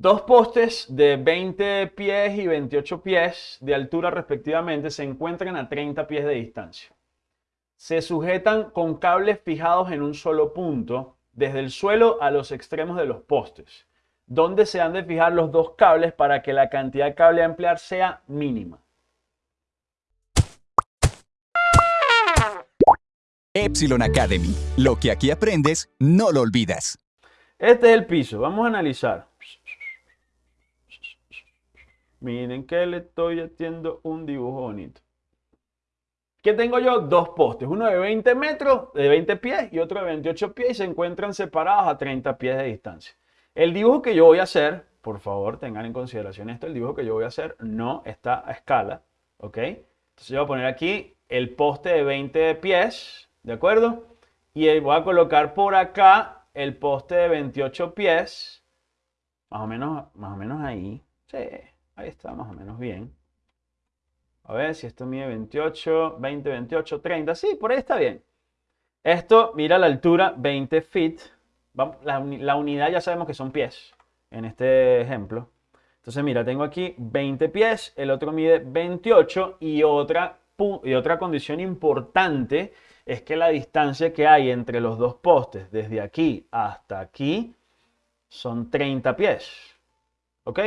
Dos postes de 20 pies y 28 pies de altura respectivamente se encuentran a 30 pies de distancia. Se sujetan con cables fijados en un solo punto, desde el suelo a los extremos de los postes, donde se han de fijar los dos cables para que la cantidad de cable a emplear sea mínima. Epsilon Academy. Lo que aquí aprendes, no lo olvidas. Este es el piso. Vamos a analizar. Miren que le estoy haciendo un dibujo bonito. ¿Qué tengo yo? Dos postes, uno de 20 metros, de 20 pies y otro de 28 pies y se encuentran separados a 30 pies de distancia. El dibujo que yo voy a hacer, por favor tengan en consideración esto, el dibujo que yo voy a hacer no está a escala, ¿ok? Entonces yo voy a poner aquí el poste de 20 pies, ¿de acuerdo? Y voy a colocar por acá el poste de 28 pies, más o menos, más o menos ahí, sí. Ahí está más o menos bien. A ver si esto mide 28, 20, 28, 30. Sí, por ahí está bien. Esto, mira la altura, 20 feet. La, unidad ya sabemos que son pies en este ejemplo. Entonces, mira, tengo aquí 20 pies, el otro mide 28 y otra, y otra condición importante es que la distancia que hay entre los dos postes, desde aquí hasta aquí, son 30 pies. ¿Ok?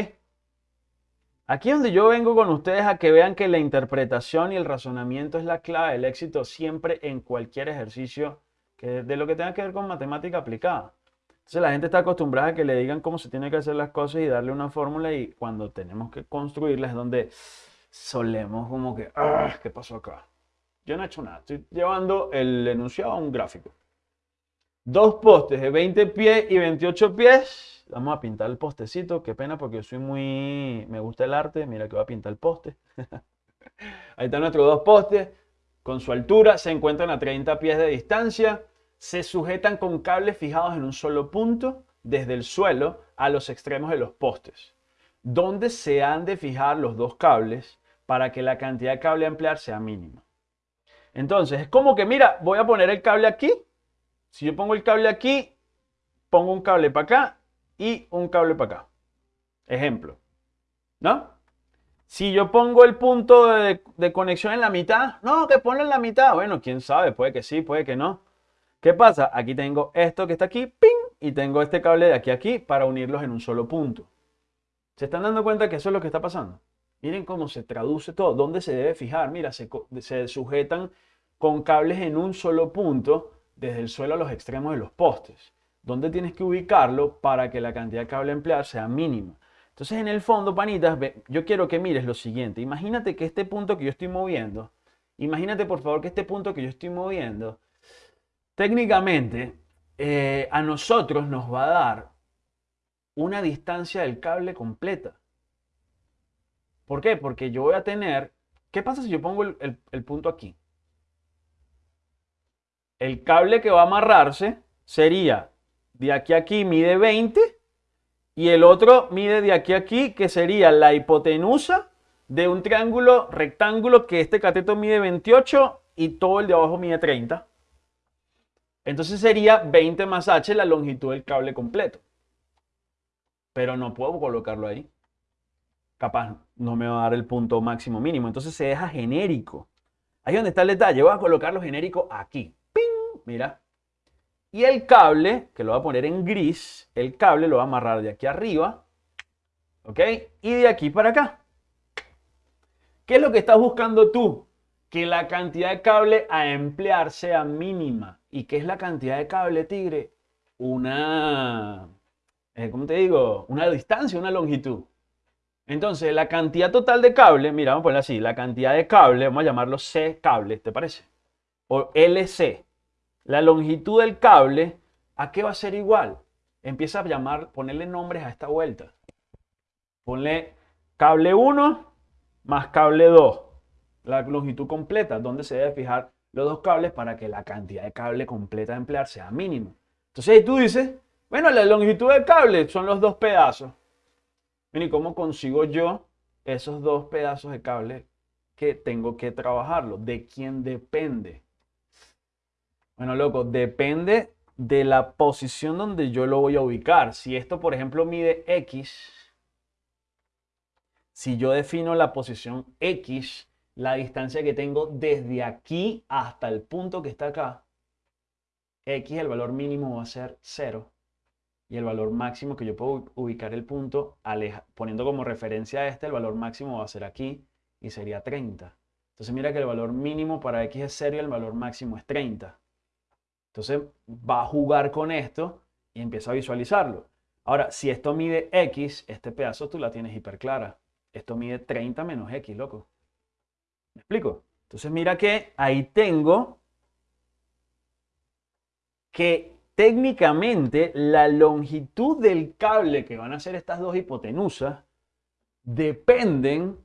Aquí es donde yo vengo con ustedes a que vean que la interpretación y el razonamiento es la clave del éxito siempre en cualquier ejercicio que, de lo que tenga que ver con matemática aplicada. Entonces la gente está acostumbrada a que le digan cómo se tiene que hacer las cosas y darle una fórmula y cuando tenemos que construirlas es donde solemos como que, ah, ¿qué pasó acá? Yo no he hecho nada, estoy llevando el enunciado a un gráfico. Dos postes de 20 pies y 28 pies Vamos a pintar el postecito. Qué pena porque yo soy muy... Me gusta el arte. Mira que voy a pintar el poste. Ahí están nuestros dos postes. Con su altura se encuentran a 30 pies de distancia. Se sujetan con cables fijados en un solo punto desde el suelo a los extremos de los postes. Donde se han de fijar los dos cables para que la cantidad de cable a emplear sea mínima. Entonces, es como que, mira, voy a poner el cable aquí. Si yo pongo el cable aquí, pongo un cable para acá y un cable para acá. Ejemplo. ¿No? Si yo pongo el punto de, conexión en la mitad, no, que ponlo en la mitad. Bueno, quién sabe, puede que sí, puede que no. ¿Qué pasa? Aquí tengo esto que está aquí, ¡ping! Y tengo este cable de aquí a aquí para unirlos en un solo punto. ¿Se están dando cuenta que eso es lo que está pasando? Miren cómo se traduce todo. ¿Dónde se debe fijar? Mira, se, se sujetan con cables en un solo punto desde el suelo a los extremos de los postes. ¿Dónde tienes que ubicarlo para que la cantidad de cable emplear sea mínima? Entonces, en el fondo, panitas, yo quiero que mires lo siguiente. Imagínate que este punto que yo estoy moviendo, imagínate por favor que este punto que yo estoy moviendo, técnicamente eh, a nosotros nos va a dar una distancia del cable completa. ¿Por qué? Porque yo voy a tener... ¿Qué pasa si yo pongo el punto aquí? El cable que va a amarrarse sería de aquí a aquí mide 20 y el otro mide de aquí a aquí, que sería la hipotenusa de un triángulo rectángulo que este cateto mide 28 y todo el de abajo mide 30. Entonces sería 20 más h la longitud del cable completo. Pero no puedo colocarlo ahí. Capaz no me va a dar el punto máximo mínimo. Entonces se deja genérico. Ahí donde está el detalle. Voy a colocarlo genérico aquí. ¡Ping! Mira. Y el cable, que lo voy a poner en gris, el cable lo va a amarrar de aquí arriba, ¿ok? Y de aquí para acá. ¿Qué es lo que estás buscando tú? Que la cantidad de cable a emplear sea mínima. ¿Y qué es la cantidad de cable, tigre? Una, eh, ¿cómo te digo? Una distancia, una longitud. Entonces, la cantidad total de cable, mira, vamos a ponerlo así, la cantidad de cable, vamos a llamarlo C cable, ¿te parece? O LC, la longitud del cable, ¿a qué va a ser igual? Empieza a llamar, ponerle nombres a esta vuelta. Ponle cable 1 más cable 2. La longitud completa, donde se debe fijar los dos cables para que la cantidad de cable completa a emplear sea mínima. Entonces ahí tú dices, bueno, la longitud del cable son los dos pedazos. ¿Y cómo consigo yo esos dos pedazos de cable que tengo que trabajarlo? ¿De quién depende? Bueno, loco, depende de la posición donde yo lo voy a ubicar. Si esto, por ejemplo, mide X, si yo defino la posición X, la distancia que tengo desde aquí hasta el punto que está acá, X, el valor mínimo va a ser 0 y el valor máximo que yo puedo ubicar el punto, poniendo como referencia a este, el valor máximo va a ser aquí y sería 30. Entonces mira que el valor mínimo para X es 0 y el valor máximo es 30. Entonces va a jugar con esto y empieza a visualizarlo. Ahora, si esto mide X, este pedazo tú la tienes hiper clara. Esto mide 30 menos X, loco. ¿Me explico? Entonces mira que ahí tengo que técnicamente la longitud del cable que van a ser estas dos hipotenusas dependen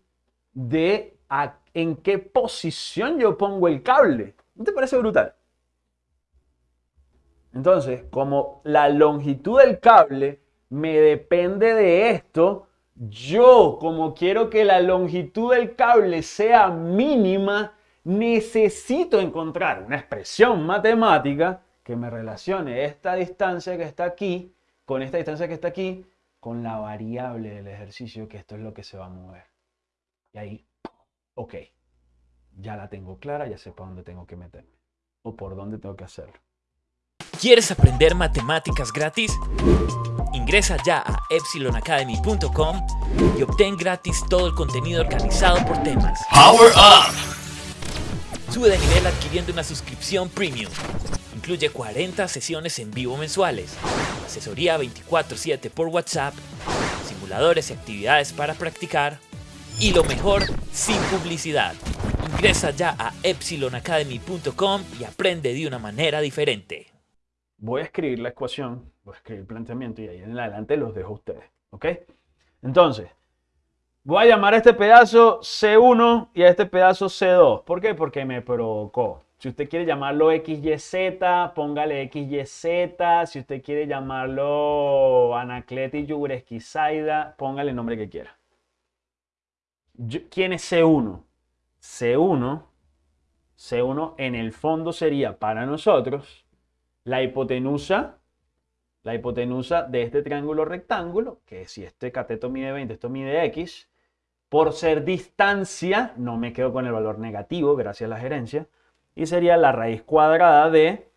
de en qué posición yo pongo el cable. ¿No te parece brutal? Entonces, como la longitud del cable me depende de esto, yo como quiero que la longitud del cable sea mínima, necesito encontrar una expresión matemática que me relacione esta distancia que está aquí con esta distancia que está aquí con la variable del ejercicio, que esto es lo que se va a mover. Y ahí, ok, ya la tengo clara, ya sé para dónde tengo que meterme o por dónde tengo que hacerlo. ¿Quieres aprender matemáticas gratis? Ingresa ya a epsilonacademy.com y obtén gratis todo el contenido organizado por temas. Power Up! Sube de nivel adquiriendo una suscripción premium Incluye 40 sesiones en vivo mensuales, asesoría 24/7 por WhatsApp, simuladores y actividades para practicar y lo mejor, sin publicidad. Ingresa ya a epsilonacademy.com y aprende de una manera diferente. Voy a escribir la ecuación, voy a escribir el planteamiento y ahí en adelante los dejo a ustedes. ¿Ok? Entonces, voy a llamar a este pedazo C1 y a este pedazo C2. ¿Por qué? Porque me provocó. Si usted quiere llamarlo XYZ, póngale XYZ. Si usted quiere llamarlo Anacleti Yuresquizaida, póngale el nombre que quiera. ¿Quién es C1? C1, C1 en el fondo sería para nosotros la hipotenusa, la hipotenusa de este triángulo rectángulo, que si este cateto mide 20, esto mide X, por ser distancia, no me quedo con el valor negativo, gracias a la gerencia, y sería la raíz cuadrada de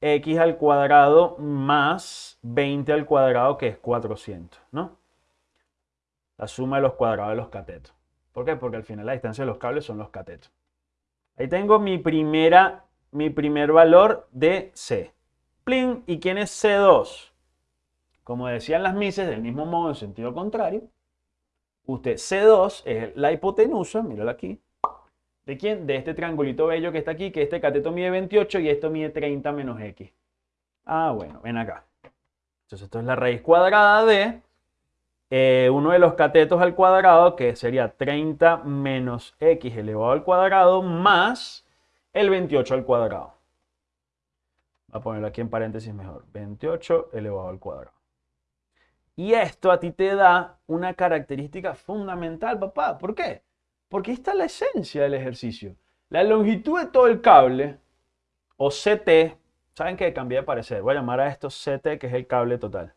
x al cuadrado más 20 al cuadrado, que es 400, ¿no? La suma de los cuadrados de los catetos. ¿Por qué? Porque al final la distancia de los cables son los catetos. Ahí tengo mi, primera, mi primer valor de C. ¿y quién es C2? Como decían las mises, del mismo modo en sentido contrario, usted C2 es la hipotenusa, mírala aquí, ¿De quién? De este triangulito bello que está aquí, que este cateto mide 28 y esto mide 30 menos x. Ah, bueno, ven acá. Entonces esto es la raíz cuadrada de eh, uno de los catetos al cuadrado, que sería 30 menos x elevado al cuadrado, más el 28 al cuadrado. Voy a ponerlo aquí en paréntesis mejor. 28 elevado al cuadrado. Y esto a ti te da una característica fundamental, papá. ¿Por qué? Porque está la esencia del ejercicio. La longitud de todo el cable, o CT, ¿saben qué? Cambié de parecer. Voy a llamar a esto CT, que es el cable total.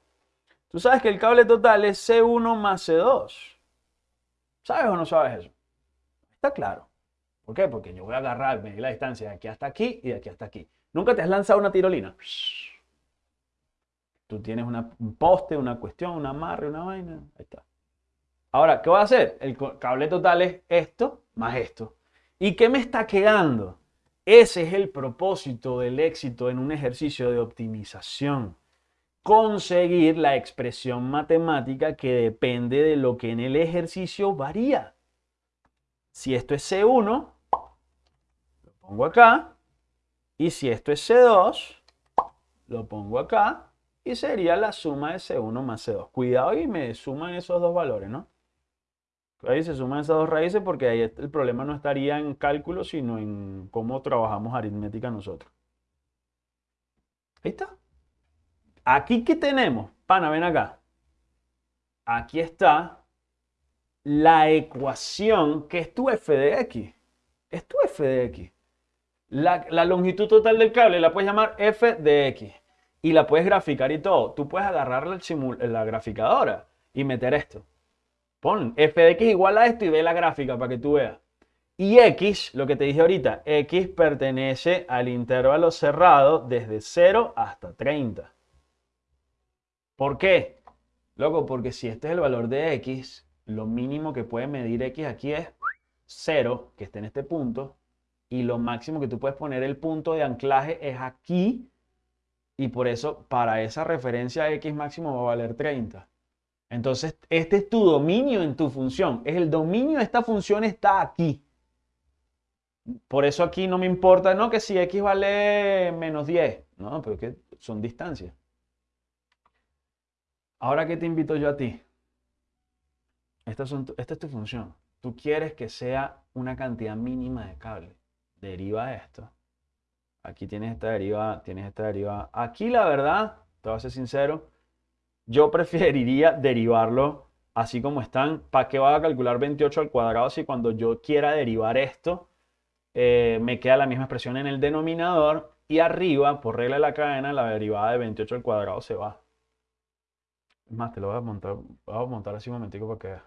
Tú sabes que el cable total es C1 más C2. ¿Sabes o no sabes eso? Está claro. ¿Por qué? Porque yo voy a agarrar, medir la distancia de aquí hasta aquí y de aquí hasta aquí. ¿Nunca te has lanzado una tirolina? Tú tienes un poste, una cuestión, un amarre, una vaina. Ahí está. Ahora, ¿qué voy a hacer? El cable total es esto más esto. ¿Y qué me está quedando? Ese es el propósito del éxito en un ejercicio de optimización. Conseguir la expresión matemática que depende de lo que en el ejercicio varía. Si esto es C1, lo pongo acá. Y si esto es C2, lo pongo acá. Y sería la suma de C1 más C2. Cuidado y me suman esos dos valores, ¿no? Ahí se suman esas dos raíces porque ahí el problema no estaría en cálculo, sino en cómo trabajamos aritmética nosotros. Ahí está. Aquí que tenemos, pana, ven acá. Aquí está la ecuación que es tu f de x. Es tu f de x. La, la longitud total del cable la puedes llamar f de x. y la puedes graficar y todo. Tú puedes agarrar la graficadora y meter esto. Pon f de x igual a esto y ve la gráfica para que tú veas. Y x, lo que te dije ahorita, x pertenece al intervalo cerrado desde 0 hasta 30. ¿Por qué? Loco, porque si este es el valor de x, lo mínimo que puede medir x aquí es 0, que esté en este punto, y lo máximo que tú puedes poner el punto de anclaje es aquí, y por eso para esa referencia x máximo va a valer 30. Entonces, este es tu dominio en tu función. Es el dominio de esta función está aquí. Por eso aquí no me importa, no, que si x vale menos 10. No, pero que son distancias. Ahora, ¿qué te invito yo a ti? Esta, esta es tu función. Tú quieres que sea una cantidad mínima de cable. Deriva esto. Aquí tienes esta deriva, tienes esta deriva. Aquí la verdad, te voy a ser sincero, yo preferiría derivarlo así como están. ¿Para qué va a calcular 28 al cuadrado si cuando yo quiera derivar esto, eh, me queda la misma expresión en el denominador y arriba, por regla de la cadena, la derivada de 28 al cuadrado se va. Es más, te lo voy a montar, voy a montar así un momentico para que veas.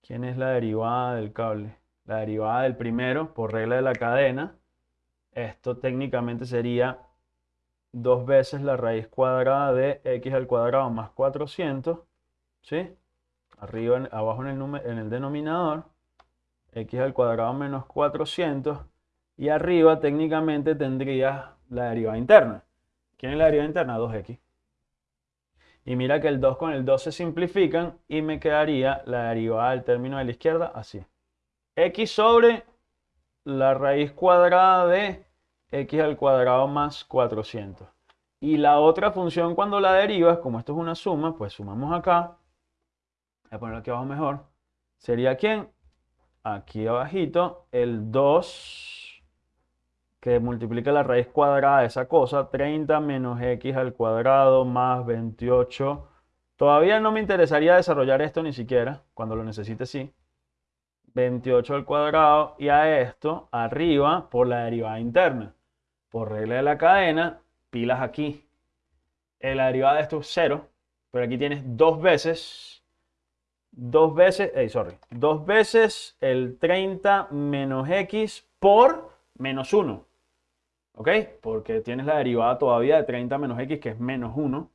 ¿Quién es la derivada del cable? La derivada del primero, por regla de la cadena. Esto técnicamente sería dos veces la raíz cuadrada de x al cuadrado más 400, ¿sí? Arriba, abajo en el, en el denominador, x al cuadrado menos 400, y arriba técnicamente tendrías la derivada interna. ¿Quién es la derivada interna? 2x. Y mira que el 2 con el 2 se simplifican y me quedaría la derivada del término de la izquierda así. X sobre la raíz cuadrada de x al cuadrado más 400. Y la otra función cuando la derivas, como esto es una suma, pues sumamos acá. Voy a ponerlo aquí abajo mejor. ¿Sería quién? Aquí abajito, el 2 que multiplica la raíz cuadrada de esa cosa, 30 menos x al cuadrado más 28. Todavía no me interesaría desarrollar esto ni siquiera, cuando lo necesite sí. 28 al cuadrado y a esto arriba por la derivada interna por regla de la cadena, pilas aquí. La derivada de esto es 0, pero aquí tienes dos veces, dos veces, hey, sorry, dos veces el 30 menos x por menos 1. ¿Ok? Porque tienes la derivada todavía de 30 menos x, que es menos 1.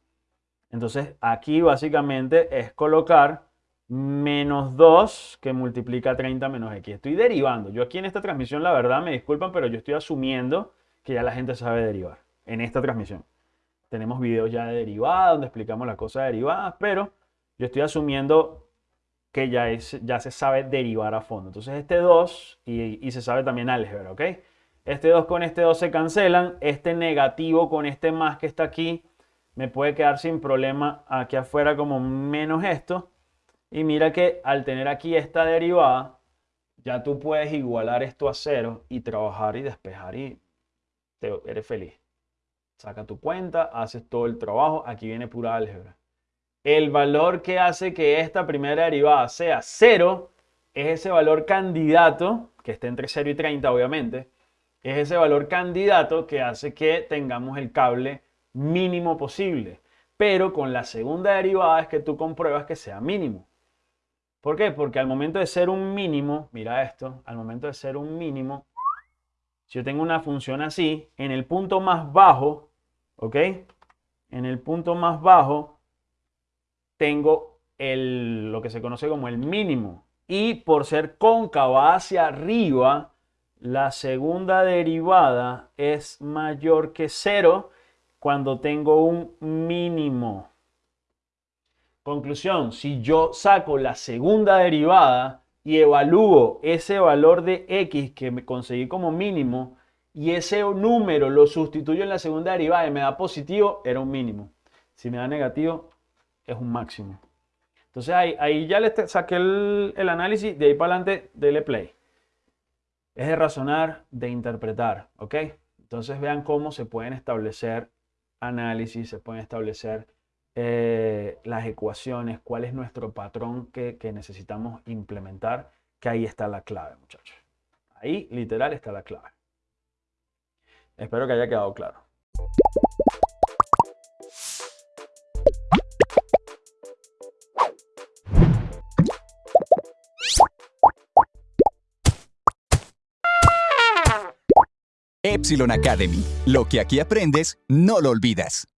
Entonces, aquí básicamente es colocar menos 2 que multiplica 30 menos x. Estoy derivando. Yo aquí en esta transmisión, la verdad, me disculpan, pero yo estoy asumiendo que ya la gente sabe derivar en esta transmisión. Tenemos videos ya de derivada donde explicamos las cosas derivadas, pero yo estoy asumiendo que ya, es, ya se sabe derivar a fondo. Entonces este 2 y, y se sabe también álgebra, ¿ok? Este 2 con este 2 se cancelan, este negativo con este más que está aquí me puede quedar sin problema aquí afuera como menos esto. Y mira que al tener aquí esta derivada, ya tú puedes igualar esto a cero y trabajar y despejar y eres feliz. Saca tu cuenta, haces todo el trabajo, aquí viene pura álgebra. El valor que hace que esta primera derivada sea 0 es ese valor candidato, que está entre 0 y 30 obviamente, es ese valor candidato que hace que tengamos el cable mínimo posible. Pero con la segunda derivada es que tú compruebas que sea mínimo. ¿Por qué? Porque al momento de ser un mínimo, mira esto, al momento de ser un mínimo, si yo tengo una función así, en el punto más bajo, ¿ok? En el punto más bajo tengo el, lo que se conoce como el mínimo. Y por ser cóncava hacia arriba, la segunda derivada es mayor que cero cuando tengo un mínimo. Conclusión, si yo saco la segunda derivada, y evalúo ese valor de x que me conseguí como mínimo y ese número lo sustituyo en la segunda derivada y me da positivo, era un mínimo. Si me da negativo, es un máximo. Entonces ahí, ya le saqué el, el análisis, de ahí para adelante, dele play. Es de razonar, de interpretar, ¿ok? Entonces vean cómo se pueden establecer análisis, se pueden establecer eh, las ecuaciones, cuál es nuestro patrón que, que necesitamos implementar, que ahí está la clave, muchachos. Ahí literal está la clave. Espero que haya quedado claro. Epsilon Academy. Lo que aquí aprendes, no lo olvidas.